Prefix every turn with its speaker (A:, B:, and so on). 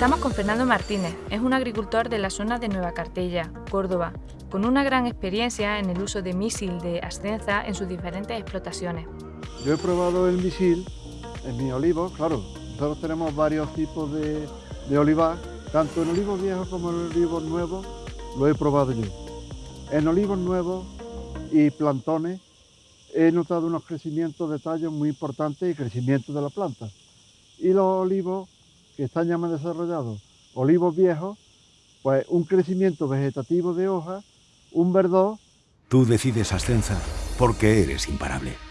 A: Fernando Martínez es un agricultor de la zona de Nueva Cartella, Córdoba, con una gran experiencia en el uso de misil de ascenza en sus diferentes explotaciones.
B: Yo he probado el misil en mi olivo, claro, nosotros tenemos varios tipos de, de olivar, tanto en olivos viejos como en olivos nuevos, lo he probado yo. En olivos nuevos y plantones he notado unos crecimientos de tallos muy importantes y crecimiento de la planta. Y los olivos que están ya más desarrollados, olivos viejos, pues un crecimiento vegetativo de hojas, un verdor.
C: Tú decides Ascensa porque eres imparable.